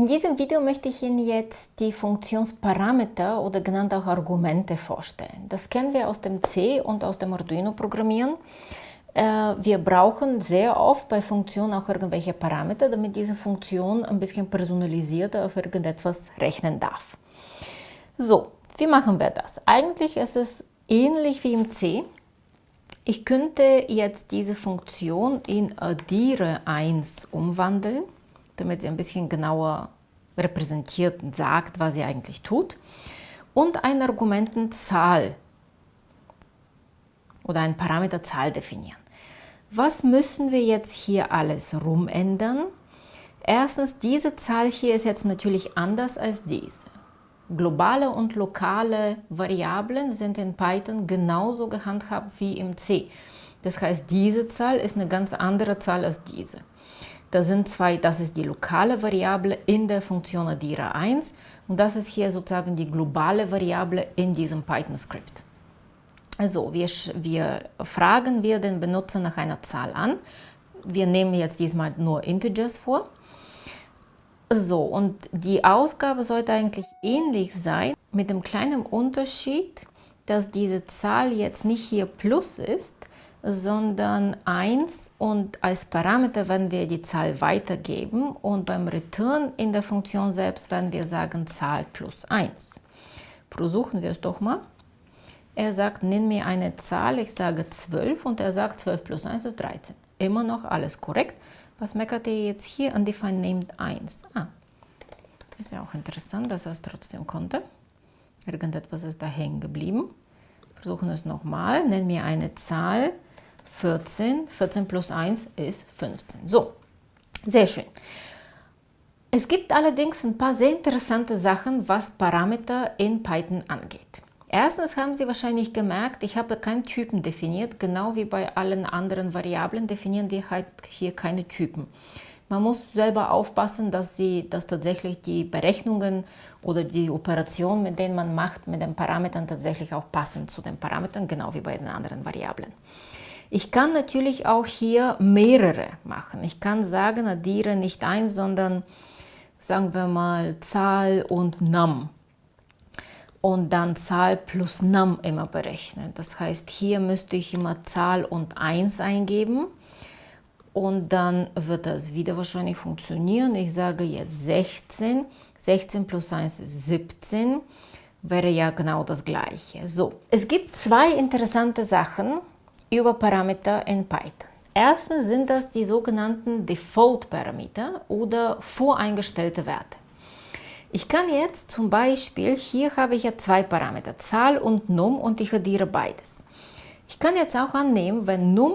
In diesem Video möchte ich Ihnen jetzt die Funktionsparameter oder genannt auch Argumente vorstellen. Das kennen wir aus dem C und aus dem Arduino-Programmieren. Äh, wir brauchen sehr oft bei Funktionen auch irgendwelche Parameter, damit diese Funktion ein bisschen personalisierter auf irgendetwas rechnen darf. So, wie machen wir das? Eigentlich ist es ähnlich wie im C. Ich könnte jetzt diese Funktion in addiere 1 umwandeln damit sie ein bisschen genauer repräsentiert und sagt, was sie eigentlich tut. Und eine Argumentenzahl oder ein Parameterzahl definieren. Was müssen wir jetzt hier alles rumändern? Erstens, diese Zahl hier ist jetzt natürlich anders als diese. Globale und lokale Variablen sind in Python genauso gehandhabt wie im C. Das heißt, diese Zahl ist eine ganz andere Zahl als diese. Das sind zwei, das ist die lokale Variable in der Funktion addiere 1 und das ist hier sozusagen die globale Variable in diesem Python-Skript. Also wir, wir fragen wir den Benutzer nach einer Zahl an. Wir nehmen jetzt diesmal nur Integers vor. So, und die Ausgabe sollte eigentlich ähnlich sein, mit dem kleinen Unterschied, dass diese Zahl jetzt nicht hier Plus ist, sondern 1 und als Parameter werden wir die Zahl weitergeben und beim Return in der Funktion selbst werden wir sagen Zahl plus 1. Versuchen wir es doch mal. Er sagt, nenn mir eine Zahl, ich sage 12 und er sagt 12 plus 1 ist 13. Immer noch alles korrekt. Was meckert er jetzt hier? Undefined named 1. Ah, ist ja auch interessant, dass er es trotzdem konnte. Irgendetwas ist da hängen geblieben. Versuchen es nochmal. Nenn mir eine Zahl, 14. 14 plus 1 ist 15. So, sehr schön. Es gibt allerdings ein paar sehr interessante Sachen, was Parameter in Python angeht. Erstens haben Sie wahrscheinlich gemerkt, ich habe keinen Typen definiert, genau wie bei allen anderen Variablen definieren wir halt hier keine Typen. Man muss selber aufpassen, dass, Sie, dass tatsächlich die Berechnungen oder die Operationen, mit denen man macht, mit den Parametern tatsächlich auch passen zu den Parametern, genau wie bei den anderen Variablen. Ich kann natürlich auch hier mehrere machen. Ich kann sagen, addiere nicht ein, sondern sagen wir mal Zahl und Num. Und dann Zahl plus Num immer berechnen. Das heißt, hier müsste ich immer Zahl und 1 eingeben. Und dann wird das wieder wahrscheinlich funktionieren. Ich sage jetzt 16. 16 plus 1 ist 17. Wäre ja genau das gleiche. So, es gibt zwei interessante Sachen, über Parameter in Python. Erstens sind das die sogenannten Default-Parameter oder voreingestellte Werte. Ich kann jetzt zum Beispiel, hier habe ich ja zwei Parameter, Zahl und Num und ich addiere beides. Ich kann jetzt auch annehmen, wenn Num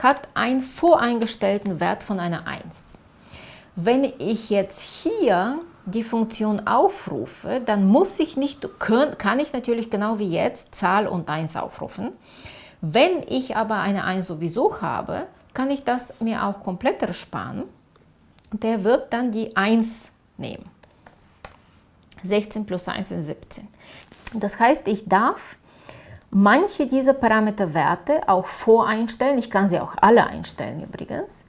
hat einen voreingestellten Wert von einer 1. Wenn ich jetzt hier die Funktion aufrufe, dann muss ich nicht, kann ich natürlich genau wie jetzt Zahl und 1 aufrufen. Wenn ich aber eine 1 sowieso habe, kann ich das mir auch komplett ersparen. Der wird dann die 1 nehmen. 16 plus 1 sind 17. Das heißt, ich darf manche dieser Parameterwerte auch voreinstellen. Ich kann sie auch alle einstellen übrigens.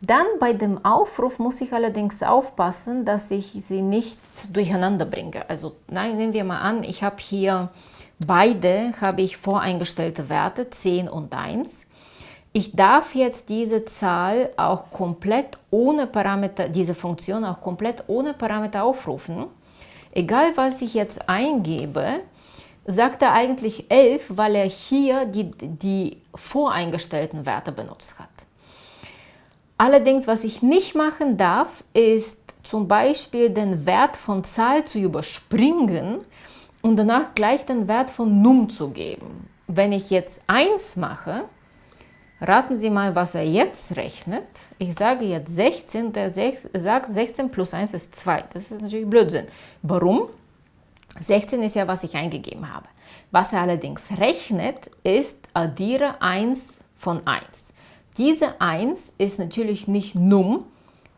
Dann bei dem Aufruf muss ich allerdings aufpassen, dass ich sie nicht durcheinander bringe. Also nein, nehmen wir mal an, ich habe hier Beide habe ich voreingestellte Werte, 10 und 1. Ich darf jetzt diese Zahl auch komplett ohne Parameter, diese Funktion auch komplett ohne Parameter aufrufen. Egal was ich jetzt eingebe, sagt er eigentlich 11, weil er hier die, die voreingestellten Werte benutzt hat. Allerdings, was ich nicht machen darf, ist zum Beispiel den Wert von Zahl zu überspringen und danach gleich den Wert von num zu geben. Wenn ich jetzt 1 mache, raten Sie mal, was er jetzt rechnet. Ich sage jetzt 16, der sagt 16 plus 1 ist 2. Das ist natürlich Blödsinn. Warum? 16 ist ja, was ich eingegeben habe. Was er allerdings rechnet, ist addiere 1 von 1. Diese 1 ist natürlich nicht num,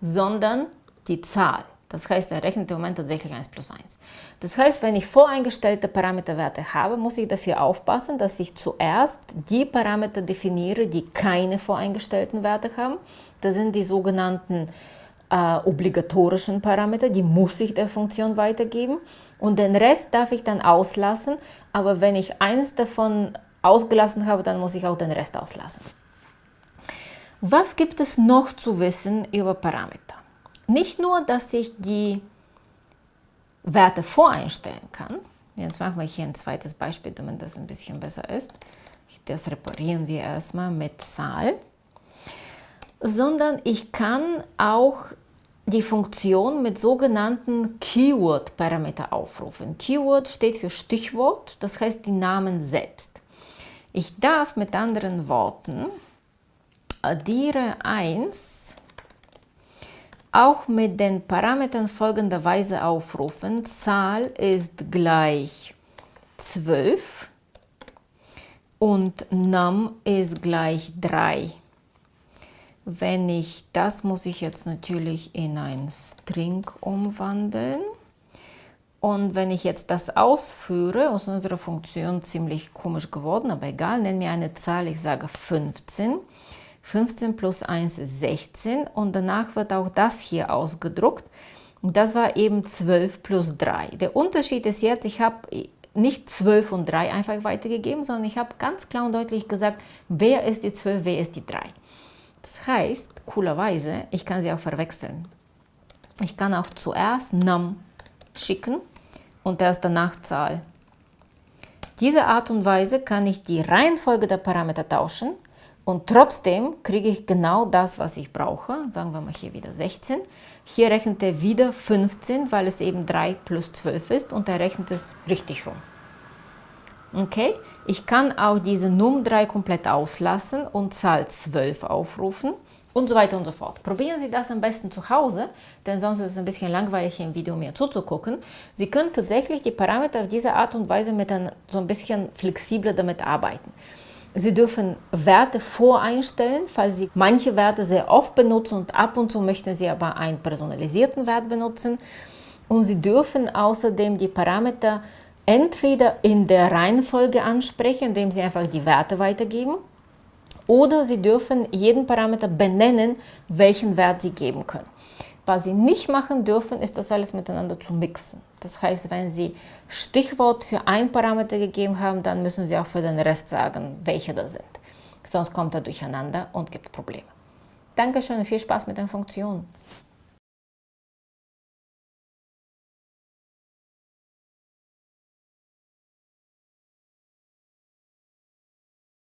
sondern die Zahl. Das heißt, er rechnet im Moment tatsächlich 1 plus 1. Das heißt, wenn ich voreingestellte Parameterwerte habe, muss ich dafür aufpassen, dass ich zuerst die Parameter definiere, die keine voreingestellten Werte haben. Das sind die sogenannten äh, obligatorischen Parameter, die muss ich der Funktion weitergeben und den Rest darf ich dann auslassen, aber wenn ich eins davon ausgelassen habe, dann muss ich auch den Rest auslassen. Was gibt es noch zu wissen über Parameter? Nicht nur, dass ich die Werte voreinstellen kann. Jetzt machen wir hier ein zweites Beispiel, damit das ein bisschen besser ist. Das reparieren wir erstmal mit Zahl. Sondern ich kann auch die Funktion mit sogenannten Keyword-Parameter aufrufen. Keyword steht für Stichwort, das heißt die Namen selbst. Ich darf mit anderen Worten addiere 1 auch mit den Parametern folgenderweise aufrufen. Zahl ist gleich 12 und num ist gleich 3. Wenn ich, das muss ich jetzt natürlich in ein String umwandeln. Und wenn ich jetzt das ausführe, aus unserer Funktion ziemlich komisch geworden, aber egal, nenne mir eine Zahl, ich sage 15. 15 plus 1 ist 16 und danach wird auch das hier ausgedruckt. Das war eben 12 plus 3. Der Unterschied ist jetzt, ich habe nicht 12 und 3 einfach weitergegeben, sondern ich habe ganz klar und deutlich gesagt, wer ist die 12, wer ist die 3. Das heißt, coolerweise, ich kann sie auch verwechseln. Ich kann auch zuerst num schicken und erst danach Zahl. Diese Art und Weise kann ich die Reihenfolge der Parameter tauschen und trotzdem kriege ich genau das, was ich brauche. Sagen wir mal hier wieder 16. Hier rechnet er wieder 15, weil es eben 3 plus 12 ist und er rechnet es richtig rum. Okay, ich kann auch diese Num 3 komplett auslassen und Zahl 12 aufrufen und so weiter und so fort. Probieren Sie das am besten zu Hause, denn sonst ist es ein bisschen langweilig, im Video mir zuzugucken. Sie können tatsächlich die Parameter auf diese Art und Weise mit ein, so ein bisschen flexibler damit arbeiten. Sie dürfen Werte voreinstellen, falls Sie manche Werte sehr oft benutzen und ab und zu möchten Sie aber einen personalisierten Wert benutzen. Und Sie dürfen außerdem die Parameter entweder in der Reihenfolge ansprechen, indem Sie einfach die Werte weitergeben, oder Sie dürfen jeden Parameter benennen, welchen Wert Sie geben können. Was Sie nicht machen dürfen, ist das alles miteinander zu mixen. Das heißt, wenn Sie Stichwort für ein Parameter gegeben haben, dann müssen Sie auch für den Rest sagen, welche das sind. Sonst kommt er durcheinander und gibt Probleme. Dankeschön und viel Spaß mit den Funktionen.